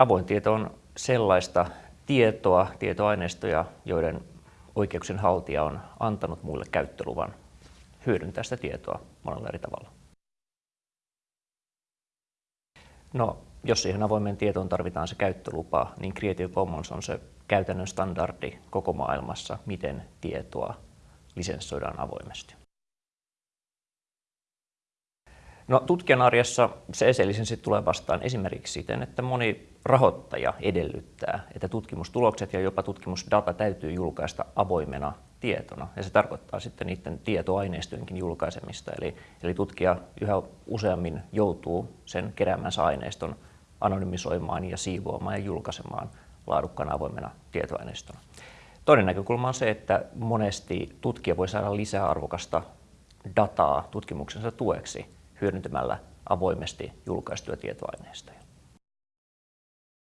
Avoin tieto on sellaista tietoa, tietoaineistoja, joiden oikeuksien haltija on antanut muille käyttöluvan hyödyntää sitä tietoa monella eri tavalla. No, jos siihen avoimeen tietoon tarvitaan se käyttölupa, niin Creative Commons on se käytännön standardi koko maailmassa, miten tietoa lisenssoidaan avoimesti. No, tutkijan arjessa se eselisenssi tulee vastaan esimerkiksi siten, että moni rahoittaja edellyttää, että tutkimustulokset ja jopa tutkimusdata täytyy julkaista avoimena tietona. Ja se tarkoittaa sitten niiden tietoaineistojenkin julkaisemista. Eli, eli tutkija yhä useammin joutuu sen keräämänsä aineiston anonymisoimaan ja siivoamaan ja julkaisemaan laadukkaana avoimena tietoaineistona. Toinen näkökulma on se, että monesti tutkija voi saada lisää arvokasta dataa tutkimuksensa tueksi hyödyntämällä avoimesti julkaistuja tietoaineistoja.